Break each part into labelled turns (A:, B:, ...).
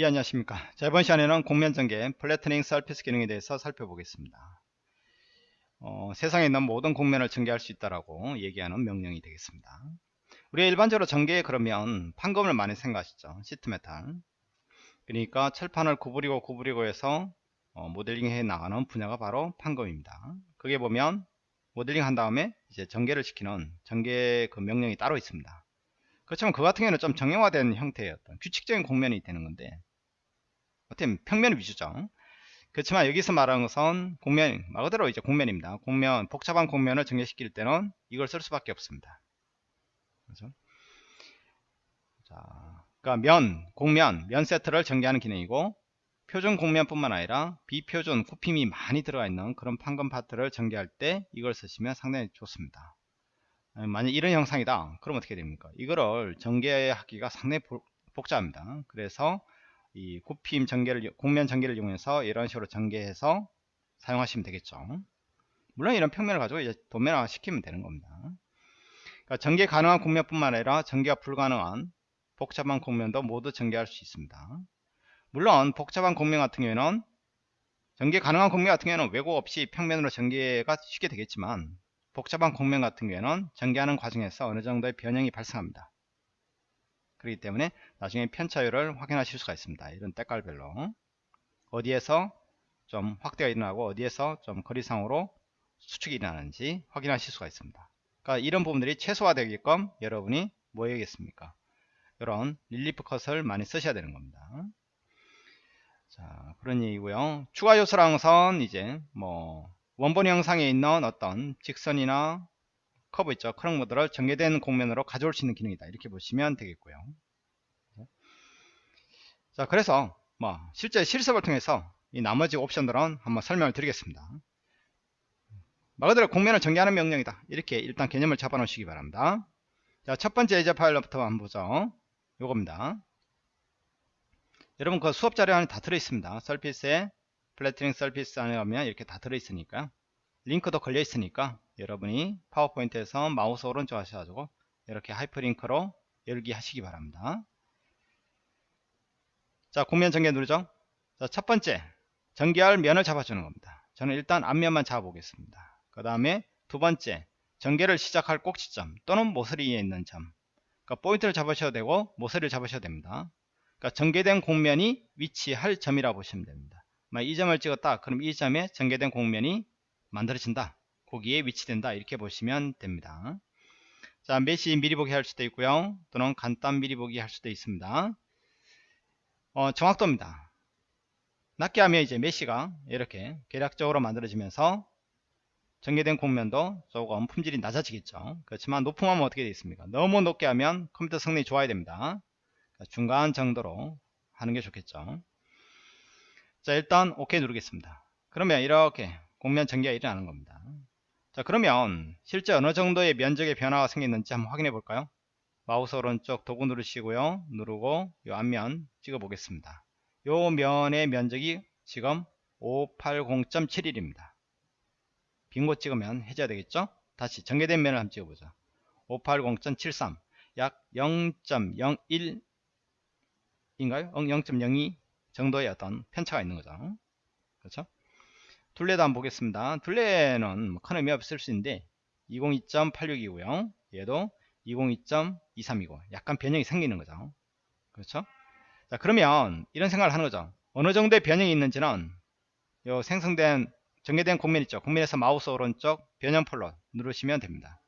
A: 예 안녕하십니까. 자 이번 시간에는 곡면전개 flattening surface 기능에 대해서 살펴보겠습니다. 어, 세상에 있는 모든 곡면을 전개할 수 있다라고 얘기하는 명령이 되겠습니다. 우리가 일반적으로 전개에 그러면 판금을 많이 생각하시죠. sheet metal. 그러니까 철판을 구부리고 구부리고 해서 어, 모델링 해 나가는 분야가 바로 판금입니다. 그게 보면 모델링 한 다음에 이제 전개를 시키는 전개 그 명령이 따로 있습니다. 그렇지만 그 같은 경우는 좀 정형화된 형태의 어떤 규칙적인 공면이 되는 건데 어떻게 평면 위주죠. 그렇지만 여기서 말하는 것은 공면, 말 그대로 이제 공면입니다. 공면, 복잡한 공면을 정리시킬 때는 이걸 쓸 수밖에 없습니다. 그렇죠? 자, 그러니까 면, 공면, 면 세트를 전개하는 기능이고 표준 공면뿐만 아니라 비표준 굽힘이 많이 들어가 있는 그런 판금 파트를 전개할 때 이걸 쓰시면 상당히 좋습니다. 만약 이런 형상이다. 그럼 어떻게 됩니까? 이거를 전개하기가 상당히 복잡합니다. 그래서 이 굽힘 전개를 공면 전개를 이용해서 이런 식으로 전개해서 사용하시면 되겠죠. 물론 이런 평면을 가지고 이제 도면화 시키면 되는 겁니다. 그러니까 전개 가능한 공면뿐만 아니라 전개가 불가능한 복잡한 공면도 모두 전개할 수 있습니다. 물론 복잡한 공면 같은 경우에는 전개 가능한 공면 같은 경우에는 왜곡 없이 평면으로 전개가 쉽게 되겠지만 복잡한 공면 같은 경우에는 전개하는 과정에서 어느 정도의 변형이 발생합니다 그렇기 때문에 나중에 편차율을 확인하실 수가 있습니다. 이런 때깔별로 어디에서 좀 확대가 일어나고 어디에서 좀 거리상으로 수축이 일어나는지 확인하실 수가 있습니다. 그러니까 이런 부분들이 최소화되게끔 여러분이 뭐 해야겠습니까? 이런 릴리프 컷을 많이 쓰셔야 되는 겁니다. 자 그런 얘기고요. 추가 요소랑선 이제 뭐 원본 영상에 있는 어떤 직선이나 커브 있죠. 크롱 모드를 전개된 공면으로 가져올 수 있는 기능이다. 이렇게 보시면 되겠고요. 자, 그래서 뭐 실제 실습을 통해서 이 나머지 옵션들은 한번 설명을 드리겠습니다. 말 그대로 공면을 전개하는 명령이다. 이렇게 일단 개념을 잡아 놓으시기 바랍니다. 자, 첫 번째 예제 파일부터 한번 보죠. 요겁니다. 여러분 그 수업 자료 안에 다 들어 있습니다. 서피스에 flattening surface 안에 가면 이렇게 다 들어 있으니까 링크도 걸려 있으니까 여러분이 파워포인트에서 마우스 오른쪽 하셔가지고 이렇게 하이퍼링크로 열기 하시기 바랍니다. 자, 곡면 전개 누르죠? 자, 첫 번째, 전개할 면을 잡아주는 겁니다. 저는 일단 앞면만 잡아보겠습니다. 그 다음에 두 번째, 전개를 시작할 꼭지점 또는 모서리에 있는 점. 그러니까 포인트를 잡으셔도 되고 모서리를 잡으셔도 됩니다. 그러니까 전개된 공면이 위치할 점이라고 보시면 됩니다. 이 점을 찍었다. 그럼 이 점에 전개된 공면이 만들어진다. 거기에 위치된다. 이렇게 보시면 됩니다. 자, 메시 미리 보기 할 수도 있고요. 또는 간단 미리 보기 할 수도 있습니다. 어, 정확도입니다. 낮게 하면 이제 메시가 이렇게 계략적으로 만들어지면서 전개된 공면도 조금 품질이 낮아지겠죠. 그렇지만 높음 하면 어떻게 되겠습니까? 너무 높게 하면 컴퓨터 성능이 좋아야 됩니다. 그러니까 중간 정도로 하는 게 좋겠죠. 자, 일단 OK 누르겠습니다. 그러면 이렇게 공면 전개가 일어나는 겁니다. 자 그러면 실제 어느 정도의 면적의 변화가 생겼는지 한번 확인해 볼까요? 마우스 오른쪽 도구 누르시고요. 누르고 이 앞면 찍어 보겠습니다. 요 면의 면적이 지금 580.71입니다. 빈 곳 찍으면 해줘야 되겠죠? 다시 전개된 면을 한번 찍어보자. 580.73 약 0.01 인가요? 0.02 정도의 어떤 편차가 있는 거죠. 그렇죠? 둘레도 한번 보겠습니다. 둘레는 뭐큰 의미 없을 수 있는데 202.86이고요. 얘도 202.23이고 약간 변형이 생기는 거죠. 그렇죠? 자 그러면 이런 생각을 하는 거죠. 어느 정도의 변형이 있는지는 요 생성된 전개된 공면 있죠. 공면에서 마우스 오른쪽 변형 폴로 누르시면 됩니다.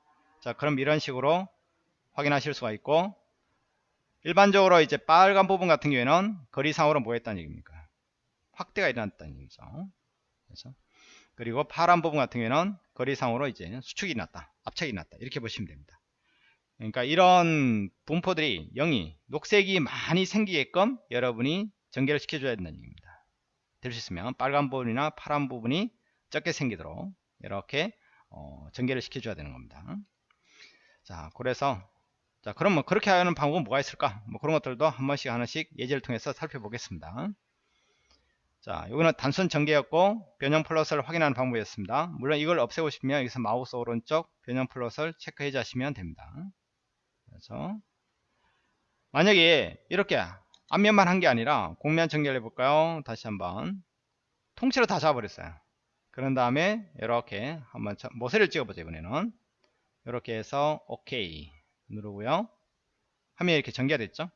A: 자 그럼 이런 식으로 확인하실 수가 있고 일반적으로 이제 빨간 부분 같은 경우에는 거리상으로 뭐 했다는 얘기입니까? 확대가 일어났다는 얘기죠. 그래서 그리고 파란 부분 같은 경우에는 거리상으로 이제 수축이 났다 압착이 났다 이렇게 보시면 됩니다. 그러니까 이런 분포들이 0이 녹색이 많이 생기게끔 여러분이 전개를 시켜줘야 된다는 얘기입니다. 될 수 있으면 빨간 부분이나 파란 부분이 적게 생기도록 이렇게 어, 전개를 시켜줘야 되는 겁니다. 자 그래서 자 그럼 뭐 그렇게 하는 방법은 뭐가 있을까? 뭐 그런 것들도 한 번씩 하나씩 예제를 통해서 살펴보겠습니다 자, 여기는 단순 전개였고 변형 플러스를 확인하는 방법이었습니다. 물론 이걸 없애고 싶으면 여기서 마우스 오른쪽 변형 플러스를 체크 해 주시면 됩니다. 그래서 만약에 이렇게 앞면만 한 게 아니라 공면 전개를 해볼까요? 다시 한번 통째로 다 잡아버렸어요. 그런 다음에 이렇게 한번 모세를 찍어보죠 이번에는 이렇게 해서 OK 누르고요. 화면이 이렇게 전개가 됐죠?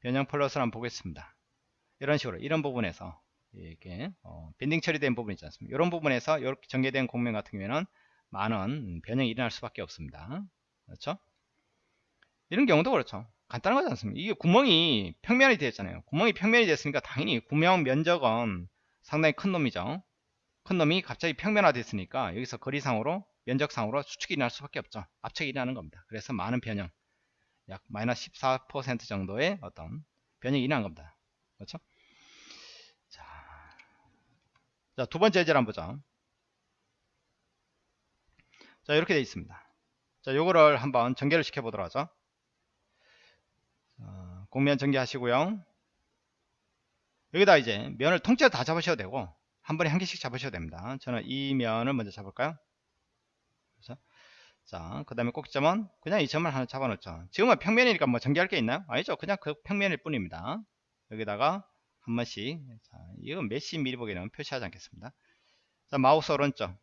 A: 변형 플러스를 한번 보겠습니다. 이런 식으로 이런 부분에서 이렇게 어, 밴딩 처리된 부분 있지 않습니까? 이런 부분에서 이렇게 전개된 공면 같은 경우에는 많은 변형이 일어날 수밖에 없습니다. 그렇죠? 이런 경우도 그렇죠. 간단한 거지 않습니까? 이게 구멍이 평면이 되었잖아요. 구멍이 평면이 됐으니까 당연히 구멍 면적은 상당히 큰 놈이죠. 큰 놈이 갑자기 평면화 됐으니까 여기서 거리상으로 면적상으로 수축이 일어날 수밖에 없죠. 압축이 일어나는 겁니다. 그래서 많은 변형 약 마이너스 14% 정도의 어떤 변형이 일어난 겁니다. 그렇죠? 자, 자, 두 번째 예제를 한번 보죠. 자, 이렇게 되어 있습니다. 자, 요거를 한번 전개를 시켜 보도록 하죠. 자, 공면 전개하시고요. 여기다 이제 면을 통째로 다 잡으셔도 되고 한 번에 한 개씩 잡으셔도 됩니다. 저는 이 면을 먼저 잡을까요? 그래서 자, 그 다음에 꼭지점은 그냥 이 점을 하나 잡아놓죠. 지금은 평면이니까 뭐 전개할 게 있나요? 아니죠. 그냥 그 평면일 뿐입니다. 여기다가 한 번씩 자, 이건 몇십 미리 보기는 표시하지 않겠습니다. 자, 마우스 오른쪽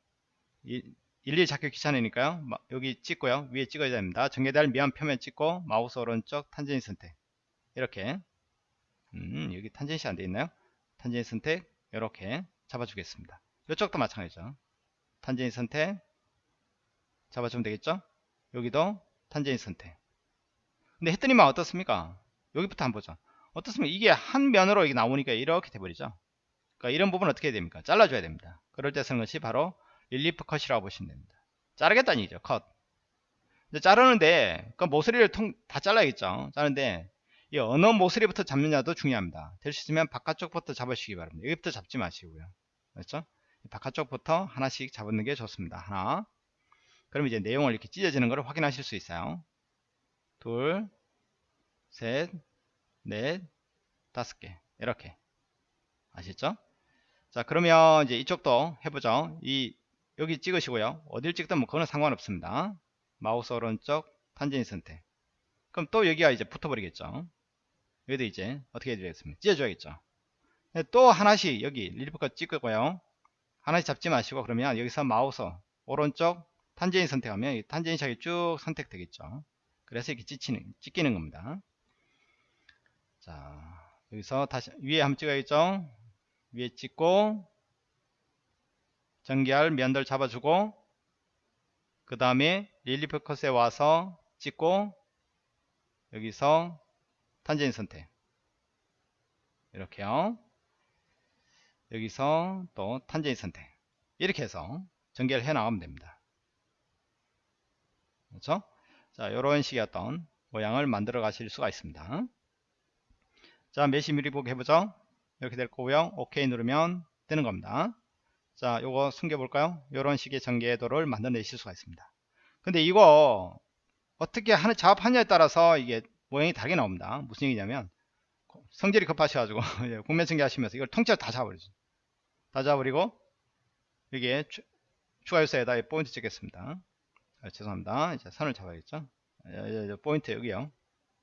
A: 일일이 잡기 귀찮으니까요. 여기 찍고요. 위에 찍어야 됩니다. 전개될 면 표면 찍고 마우스 오른쪽 탄젠 선택 이렇게 음, 여기 tangency 안 돼 있나요? 탄젠 선택 이렇게 잡아주겠습니다. 이쪽도 마찬가지죠. 탄젠 선택 잡아주면 되겠죠? 여기도 탄젠 선택 근데 했더니만 어떻습니까? 여기부터 한번 보죠. 어떻습니까? 이게 한 면으로 이게 나오니까 이렇게 돼버리죠. 그러니까 이런 부분 어떻게 됩니까? 잘라줘야 됩니다. 그럴 때 쓰는 것이 바로 relief cut이라고 보시면 됩니다. 자르겠다는 얘기죠. 컷. 자르는데 그 모서리를 통, 다 잘라야겠죠. 자르는데 이 어느 모서리부터 잡느냐도 중요합니다. 될 수 있으면 바깥쪽부터 잡으시기 바랍니다. 여기부터 잡지 마시고요. 그렇죠? 바깥쪽부터 하나씩 잡는 게 좋습니다. 하나. 그럼 이제 내용을 이렇게 찢어지는 것을 확인하실 수 있어요. 둘, 셋, 넷, 다섯 개 이렇게 아시죠? 자 그러면 이제 이쪽도 해보죠. 이 여기 찍으시고요. 어딜 찍든 뭐 그거는 상관없습니다. 마우스 오른쪽 탄젠 선택. 그럼 또 여기가 이제 붙어버리겠죠. 여기도 이제 어떻게 해드리겠습니까? 찢어줘야겠죠. 네, 또 하나씩 여기 relief cut 찍고요. 하나씩 잡지 마시고 그러면 여기서 마우스 오른쪽 탄젠 선택하면 탄젠 샥이 쭉 선택되겠죠. 그래서 이렇게 찢기는, 찢기는 겁니다. 자 여기서 다시 위에 한번 찍어야겠죠? 위에 찍고 전개할 면들 잡아주고 그 다음에 릴리프 컷에 와서 찍고 여기서 탄젠 선택. 이렇게요. 여기서 또 탄젠 선택. 이렇게 해서 전개를 해 나가면 됩니다. 그렇죠? 자 이런 식의 어떤 모양을 만들어 가실 수가 있습니다 자 메시 미리 보기 해보죠. 이렇게 될 거고요 OK 누르면 되는 겁니다. 자 요거 숨겨 볼까요? 이런 식의 전개도를 만들어내실 수가 있습니다. 근데 이거 어떻게 하는 작업하냐에 따라서 이게 모양이 다르게 나옵니다. 무슨 얘기냐면 성질이 급하셔가지고 공면 전개 하시면서 이걸 통째로 다 잡아버리죠. 다 잡아버리고 여기에 추, 추가 요소에다 포인트 찍겠습니다. 아, 죄송합니다. 이제 선을 잡아야겠죠? 포인트 여기요.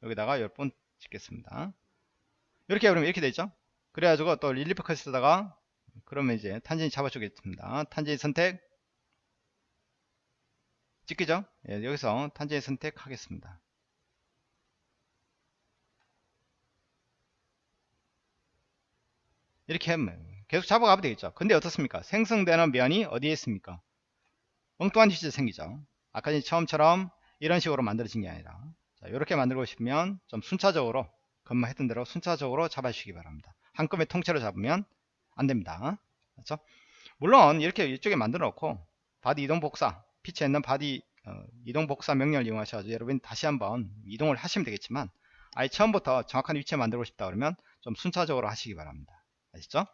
A: 여기다가 열 포인트 찍겠습니다 이렇게 그러면 이렇게 되죠? 그래가지고 또 relief cut에다가 그러면 이제 tangent이 잡아주겠습니다. 탄젠 선택. 찍히죠? 예, 여기서 탄젠 선택하겠습니다. 이렇게 하면 계속 잡아가면 되겠죠? 근데 어떻습니까? 생성되는 면이 어디에 있습니까? 엉뚱한 위치에 생기죠. 아까 처음처럼 이런 식으로 만들어진 게 아니라. 자, 이렇게 만들고 싶으면 좀 순차적으로 금방 했던 대로 순차적으로 잡아주시기 바랍니다. 한꺼번에 통째로 잡으면 안됩니다. 그렇죠? 물론 이렇게 이쪽에 만들어 놓고 바디 이동 복사 피처에 있는 바디 어, 이동 복사 명령을 이용하셔서 여러분 다시 한번 이동을 하시면 되겠지만 아예 처음부터 정확한 위치에 만들고 싶다 그러면 좀 순차적으로 하시기 바랍니다. 아시죠?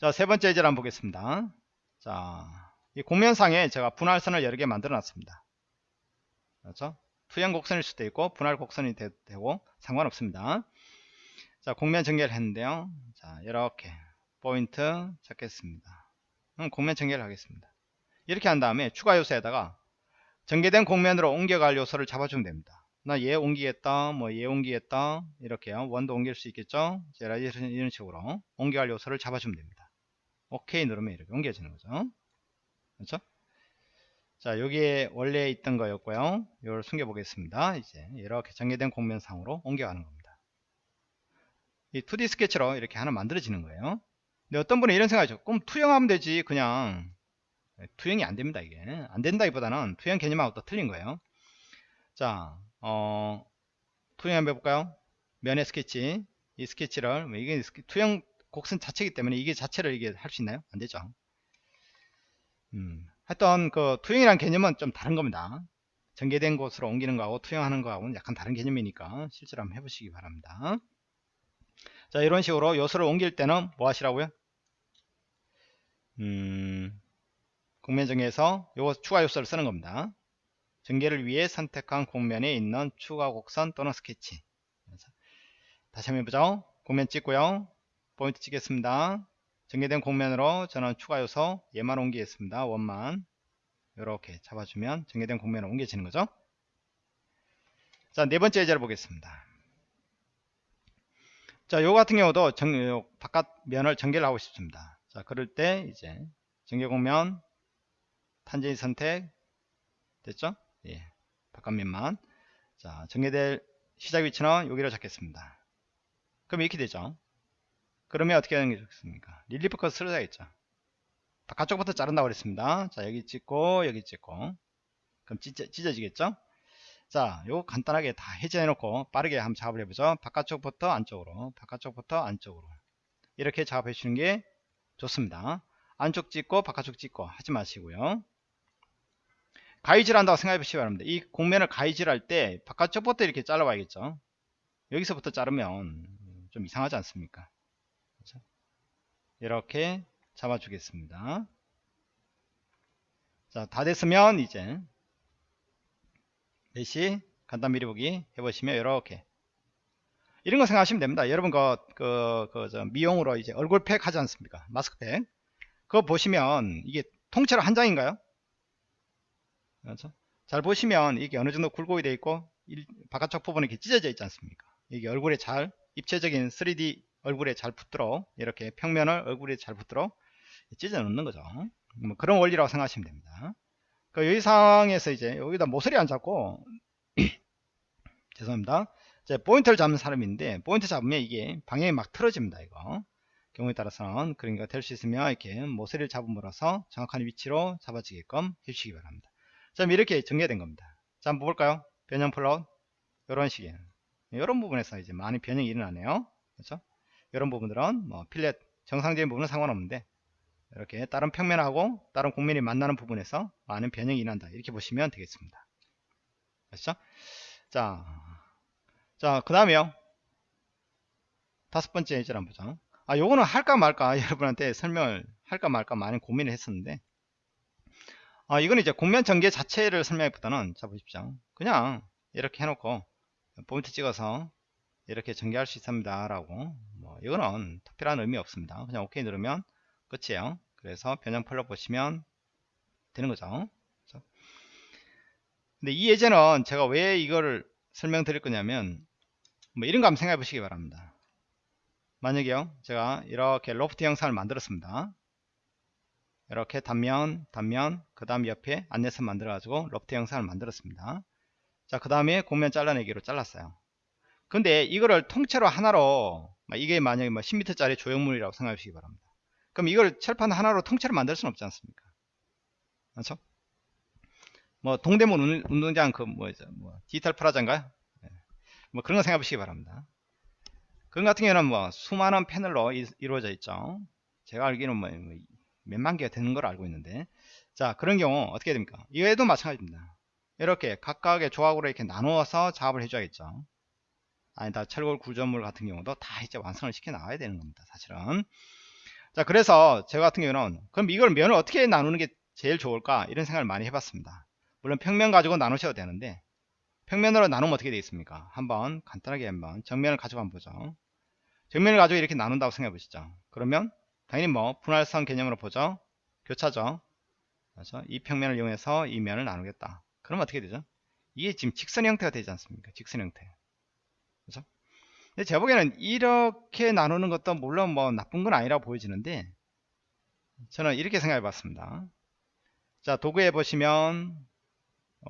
A: 자, 세 번째 예제를 한번 보겠습니다. 자, 이 공면상에 제가 분할선을 여러 개 만들어 놨습니다. 그렇죠? 투영 곡선일 수도 있고 분할 곡선이 되, 고 상관없습니다. 자 공면 전개를 했는데요. 자 이렇게 포인트 잡겠습니다. 그럼 공면 전개를 하겠습니다. 이렇게 한 다음에 추가 요소에다가 전개된 공면으로 옮겨갈 요소를 잡아주면 됩니다. 나 얘 옮기겠다 뭐 얘 옮기겠다 이렇게요 원도 옮길 수 있겠죠 자 이런 식으로 옮겨갈 요소를 잡아주면 됩니다 오케이 누르면 이렇게 옮겨지는 거죠 그렇죠 자 여기에 원래 있던 거였고요. 이걸 숨겨 보겠습니다. 이제 이렇게 전개된 공면상으로 옮겨가는 겁니다. 이 2D 스케치로 이렇게 하나 만들어지는 거예요. 근데 어떤 분은 이런 생각이죠. 그럼 투영하면 되지 그냥. 투영이 안 됩니다 이게. 안 된다기보다는 투영 개념하고 또 틀린 거예요. 자 어, 투영 한번 해볼까요? 면의 스케치. 이 스케치를 뭐 이게 투영 곡선 자체이기 때문에 이게 자체를 이게 할 수 있나요? 안 되죠. 음, 하여튼 그 투영이란 개념은 좀 다른 겁니다 전개된 곳으로 옮기는 거하고 투영하는 거하고는 약간 다른 개념이니까 실제로 한번 해보시기 바랍니다 자 이런 식으로 요소를 옮길 때는 뭐 하시라고요 음, 공면정에서 요거 추가 요소를 쓰는 겁니다. 전개를 위해 선택한 공면에 있는 추가 곡선 또는 스케치. 다시 한번 해보죠. 공면 찍고요. 포인트 찍겠습니다. 전개된 공면으로 저는 추가 요소 얘만 옮기겠습니다. 원만 이렇게 잡아주면 전개된 공면으로 옮겨지는 거죠. 자, 네 번째 예제를 보겠습니다. 자, 요 같은 경우도 정, 바깥 면을 전개를 하고 싶습니다. 자, 그럴 때 이제 전개 공면 탄젠이 선택 됐죠? 예. 바깥 면만. 자, 전개될 시작 위치는 여기로 잡겠습니다. 그럼 이렇게 되죠. 그러면 어떻게 하는 게 좋겠습니까? relief cut 써야겠죠. 바깥쪽부터 자른다고 그랬습니다. 자, 여기 찍고, 여기 찍고. 그럼 찢어, 찢어지겠죠? 자, 요거 간단하게 다 해제해 놓고 빠르게 한번 작업을 해보죠. 바깥쪽부터 안쪽으로, 바깥쪽부터 안쪽으로. 이렇게 작업해 주는 게 좋습니다. 안쪽 찍고, 바깥쪽 찍고 하지 마시고요. 가위질 한다고 생각해 보시기 바랍니다. 이 공면을 가위질 할 때 바깥쪽부터 이렇게 잘라봐야겠죠. 여기서부터 자르면 좀 이상하지 않습니까? 이렇게 잡아주겠습니다. 자, 다 됐으면 이제 다시 간단 미리 보기 해보시면 이렇게 이런 거 생각하시면 됩니다. 여러분 그, 그, 그, 저 미용으로 이제 얼굴팩 하지 않습니까? 마스크팩. 그거 보시면 이게 통째로 한 장인가요? 그렇죠? 잘 보시면 이게 어느 정도 굴곡이 되어 있고 바깥쪽 부분이 이렇게 찢어져 있지 않습니까? 이게 얼굴에 잘 입체적인 3D 얼굴에 잘 붙도록 이렇게 평면을 얼굴에 잘 붙도록 찢어 놓는 거죠. 뭐 그런 원리라고 생각하시면 됩니다. 그 여기 상황에서 이제 여기다 모서리 안 잡고 죄송합니다. 포인트를 잡는 사람인데 포인트 잡으면 이게 방향이 막 틀어집니다. 이거 경우에 따라서는 그러니까 될 수 있으면 이렇게 모서리를 잡음으로써 정확한 위치로 잡아지게끔 해주시기 바랍니다. 자 이렇게 전개된 겁니다 자 한번 볼까요 변형 플롯 이런 식이에요 이런 부분에서 이제 많이 변형이 일어나네요 그렇죠 이런 부분들은 뭐 fillet 정상적인 부분은 상관없는데 이렇게 다른 평면하고 다른 곡면이 만나는 부분에서 많은 변형이 일어난다 이렇게 보시면 되겠습니다 그렇죠 자, 자, 그 다음에요. 다섯 번째 예제를 한번 보죠. 아, 요거는 할까 말까 여러분한테 설명을 할까 말까 많이 고민을 했었는데, 아, 이건 이제 공면 전개 자체를 설명하기보다는 자 보십시오. 그냥 이렇게 해놓고 포인트 찍어서 이렇게 전개할 수 있습니다. 라고 뭐 이거는 특별한 의미 없습니다. 그냥 OK 누르면 끝이에요. 그래서 변형 폴로 보시면 되는 거죠. 그렇죠? 근데 이 예제는 제가 왜 이거를 설명드릴 거냐면 뭐 이런 거 한번 생각해 보시기 바랍니다. 만약에요. 제가 이렇게 로프트 영상을 만들었습니다. 이렇게 단면 단면 그 다음 옆에 안내선 만들어 가지고 로프트 영상을 만들었습니다 자 그 다음에 공면 잘라내기로 잘랐어요 근데 이거를 통째로 하나로 이게 만약에 뭐 10m 짜리 조형물이라고 생각해 주시기 바랍니다. 그럼 이걸 철판 하나로 통째로 만들 수는 없지 않습니까? 그렇죠? 뭐 동대문 운동장 그 뭐죠 뭐 디지털 프라자인가요? 네. 뭐 그런 거 생각해 보시기 바랍니다. 그런 같은 경우는 뭐 수많은 패널로 이, 루어져 있죠. 제가 알기로는 뭐, 뭐 몇만 개가 되는 걸 알고 있는데. 자 그런 경우 어떻게 됩니까? 이외에도 마찬가지입니다. 이렇게 각각의 조각으로 이렇게 나누어서 작업을 해줘야겠죠 아니다 철골 구조물 같은 경우도 다 이제 완성을 시켜 나와야 되는 겁니다 사실은 자 그래서 제가 같은 경우는 그럼 이걸 면을 어떻게 나누는 게 제일 좋을까 이런 생각을 많이 해봤습니다 물론 평면 가지고 나누셔도 되는데 평면으로 나누면 어떻게 되겠습니까 한번 간단하게 한번 정면을 가지고 한번 보죠 정면을 가지고 이렇게 나눈다고 생각해 보시죠 그러면 당연히 뭐 분할선 개념으로 보죠. 교차죠. 그렇죠? 이 평면을 이용해서 이 면을 나누겠다. 그럼 어떻게 되죠? 이게 지금 직선 형태가 되지 않습니까? 직선 형태. 근데 제 보기에는 이렇게 나누는 것도 물론 뭐 나쁜 건 아니라고 보여지는데 저는 이렇게 생각해 봤습니다. 자, 도구에 보시면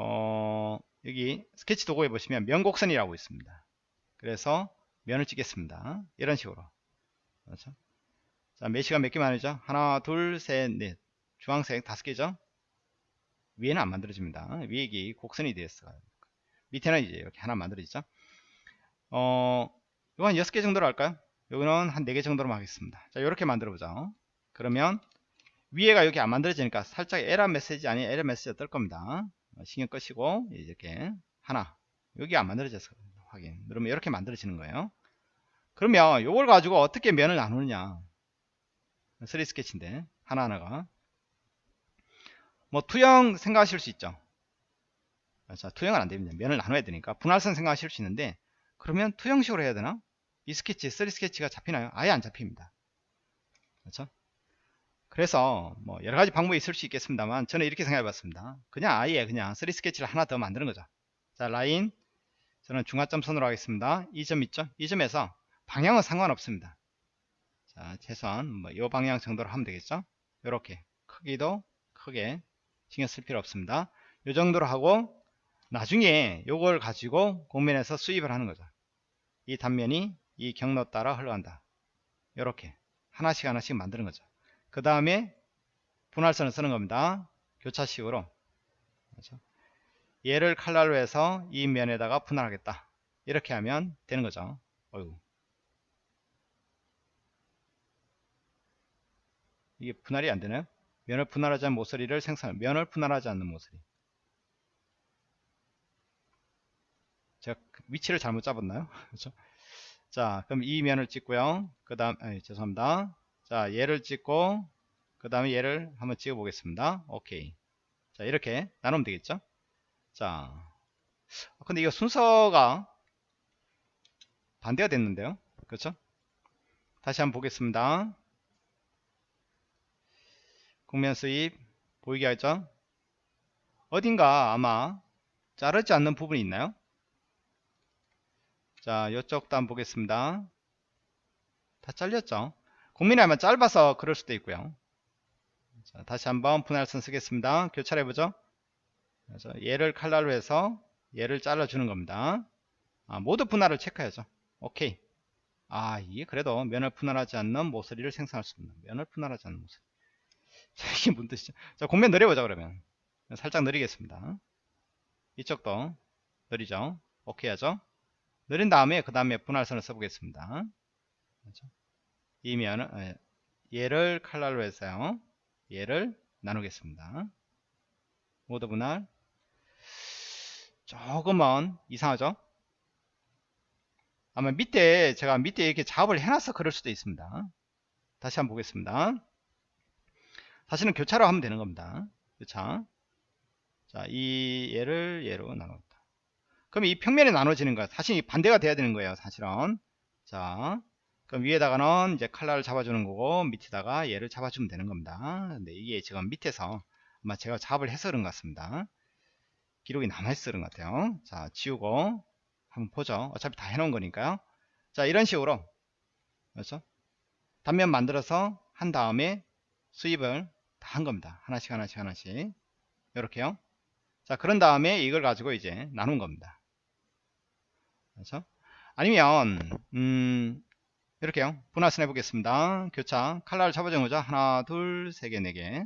A: 어, 여기 스케치 도구에 보시면 면곡선이라고 있습니다. 그래서 면을 찍겠습니다. 이런 식으로. 그렇죠? 자, 메시가 몇 개 만 이죠? 하나, 둘, 셋, 넷. 주황색 다섯 개죠? 위에는 안 만들어집니다. 위에 이 곡선이 되었어요. 밑에는 이제 이렇게 하나 만들어지죠? 어, 이거 한 6개 정도로 할까요? 여기는 한 4개 정도로 하겠습니다. 자, 이렇게 만들어 보죠. 그러면 위에가 이렇게 안 만들어지니까 살짝 에러 메시지 아닌 에러 메시지가 뜰 겁니다. 어, 신경 끄시고 이렇게 하나 여기 안 만들어졌어 확인 누르면 이렇게 만들어지는 거예요. 그러면 이걸 가지고 어떻게 면을 나누느냐 3 스케치인데 하나하나가 뭐 투영 생각하실 수 있죠. 자, 투영은 안 됩니다. 면을 나눠야 되니까 분할선 생각하실 수 있는데 그러면 투영식으로 해야 되나? 이 스케치, 3D 스케치가 잡히나요? 아예 안 잡힙니다. 그렇죠? 그래서 뭐 여러 가지 방법이 있을 수 있겠습니다만 저는 이렇게 생각해 봤습니다. 그냥 아예 그냥 3D 스케치를 하나 더 만드는 거죠. 자, 라인 저는 중간점 선으로 하겠습니다. 이 점 있죠? 이 점에서 방향은 상관없습니다. 자, 최소한 뭐이 방향 정도로 하면 되겠죠? 이렇게 크기도 크게 신경 쓸 필요 없습니다. 이 정도로 하고 나중에 이걸 가지고 공면에서 수입을 하는 거죠. 이 단면이 이 경로 따라 흘러간다. 이렇게 하나씩 하나씩 만드는 거죠. 그 다음에 분할선을 쓰는 겁니다. 교차식으로 그렇죠? 얘를 칼날로 해서 이 면에다가 분할하겠다. 이렇게 하면 되는 거죠. 어이구. 이게 분할이 안 되나요? 면을 분할하지 않는 모서리를 생산, 면을 분할하지 않는 모서리. 제가 위치를 잘못 잡았나요? 그렇죠? 자, 그럼 이 면을 찍고요. 그 다음, 죄송합니다. 자, 얘를 찍고, 그 다음에 얘를 한번 찍어 보겠습니다. 오케이. 자, 이렇게 나누면 되겠죠? 자, 근데 이거 순서가 반대가 됐는데요. 그렇죠? 다시 한번 보겠습니다. 국면 수입 보이게 하죠 어딘가 아마 자르지 않는 부분이 있나요? 자, 이쪽도 한번 보겠습니다. 다 잘렸죠? 국민이 아마 짧아서 그럴 수도 있고요. 자, 다시 한번 분할선 쓰겠습니다. 교차해보죠. 그래서 얘를 칼날로 해서 얘를 잘라주는 겁니다. 아, 모두 분할을 체크해야죠. 오케이. 아, 이게 그래도 면을 분할하지 않는 모서리를 생성할 수 있는 면을 분할하지 않는 모서리. 자, 이게 뭔 뜻이죠? 자, 공면 느려보자 그러면. 살짝 느리겠습니다. 이쪽도 느리죠? 오케이 하죠? 느린 다음에 그 다음에 분할선을 써보겠습니다. 그렇죠? 이 면을 얘를 칼날로 해서요. 얘를 나누겠습니다. 모두 분할 조금은 이상하죠? 아마 밑에 제가 밑에 이렇게 작업을 해놔서 그럴 수도 있습니다. 다시 한번 보겠습니다. 다시는 교차로 하면 되는 겁니다. 교차. 자, 이 얘를 얘로 나눴다. 그럼 이 평면이 나눠지는 거야. 사실 반대가 돼야 되는 거예요. 사실은. 자, 그럼 위에다가는 이제 칼날을 잡아주는 거고 밑에다가 얘를 잡아주면 되는 겁니다. 근데 이게 지금 밑에서 아마 제가 작업을 해서 그런 것 같습니다. 기록이 남아있어 그런 것 같아요. 자, 지우고 한번 보죠. 어차피 다 해놓은 거니까요. 자, 이런 식으로 그렇죠? 단면 만들어서 한 다음에 수입을 다 한 겁니다. 하나씩 하나씩 하나씩 이렇게요. 자, 그런 다음에 이걸 가지고 이제 나눈 겁니다. 그렇죠? 아니면 음, 이렇게요. 분할선 해보겠습니다. 교차 칼날을 잡아주는 거죠. 하나, 둘, 세 개, 네 개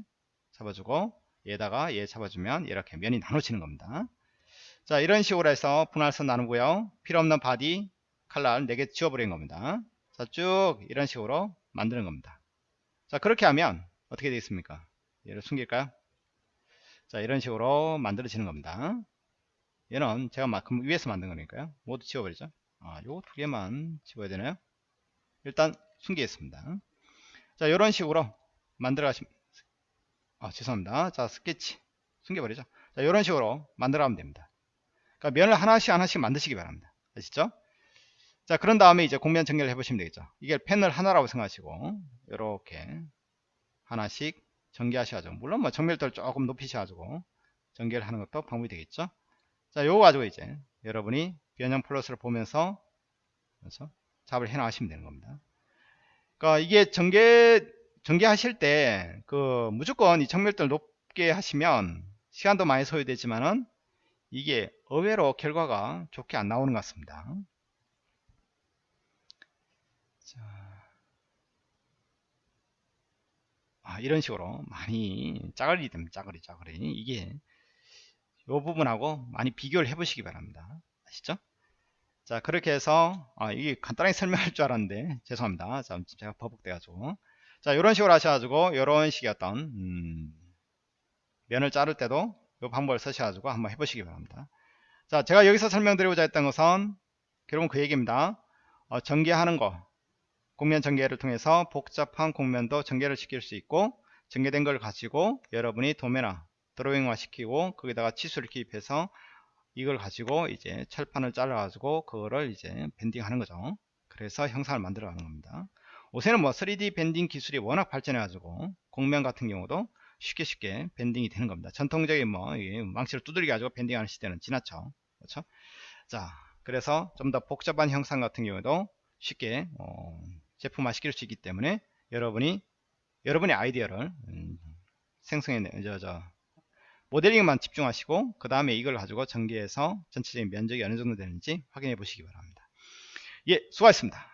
A: 잡아주고 얘다가 얘 잡아주면 이렇게 면이 나눠지는 겁니다. 자, 이런 식으로 해서 분할선 나누고요. 필요없는 바디 칼날 4개 지워버리는 겁니다. 자, 쭉 이런 식으로 만드는 겁니다. 자, 그렇게 하면 어떻게 되겠습니까? 얘를 숨길까요? 자, 이런 식으로 만들어지는 겁니다. 얘는 제가 막 위에서 만든 거니까요. 모두 지워버리죠. 아, 요두 개만 지워야 되나요? 일단 숨기겠습니다. 자, 이런 식으로 만들어 가시면 아, 죄송합니다. 자, 스케치 숨겨버리죠. 자, 이런 식으로 만들어 가면 됩니다. 그러니까 면을 하나씩 하나씩 만드시기 바랍니다. 아시죠? 자, 그런 다음에 이제 공면 정렬을 해보시면 되겠죠. 이게 패널 하나라고 생각하시고 이렇게 하나씩 전개하셔야죠. 물론 뭐 정밀도를 조금 높이셔가지고 전개를 하는 것도 방법이 되겠죠. 자, 요거 가지고 이제 여러분이 변형 플러스를 보면서 그래서 작업을 해 나가시면 되는 겁니다. 그러니까 이게 전개 전개하실 때 그 무조건 이 정밀도를 높게 하시면 시간도 많이 소요되지만은 이게 의외로 결과가 좋게 안 나오는 것 같습니다. 자, 아, 이런 식으로 많이 짜글이 됩니다. 짜글이 짜글이 이게 이 부분하고 많이 비교를 해 보시기 바랍니다. 아시죠? 자 그렇게 해서 아, 이게 간단하게 설명할 줄 알았는데 죄송합니다. 자, 제가 버벅대 가지고 자 이런 식으로 하셔가지고 이런 식의 어떤 음, 면을 자를 때도 이 방법을 쓰셔가지고 한번 해보시기 바랍니다. 자 제가 여기서 설명드리고자 했던 것은 결국은 그 얘기입니다. 어, 전개하는 거 공면 전개를 통해서 복잡한 공면도 전개를 시킬 수 있고 전개된 걸 가지고 여러분이 도면화 드로잉화 시키고 거기다가 치수를 기입해서 이걸 가지고 이제 철판을 잘라 가지고 그거를 이제 밴딩 하는 거죠. 그래서 형상을 만들어 가는 겁니다. 요새는 뭐 3D 밴딩 기술이 워낙 발전해 가지고 공면 같은 경우도 쉽게 쉽게 밴딩이 되는 겁니다. 전통적인 뭐 망치를 두들겨 가지고 밴딩 하는 시대는 지났죠. 그렇죠? 자 그래서 좀 더 복잡한 형상 같은 경우도 쉽게 어, 제품화 시킬 수 있기 때문에 여러분이 여러분의 아이디어를 음, 생성해 저, 저, 모델링만 집중하시고 그 다음에 이걸 가지고 전개해서 전체적인 면적이 어느 정도 되는지 확인해 보시기 바랍니다. 예, 수고하셨습니다.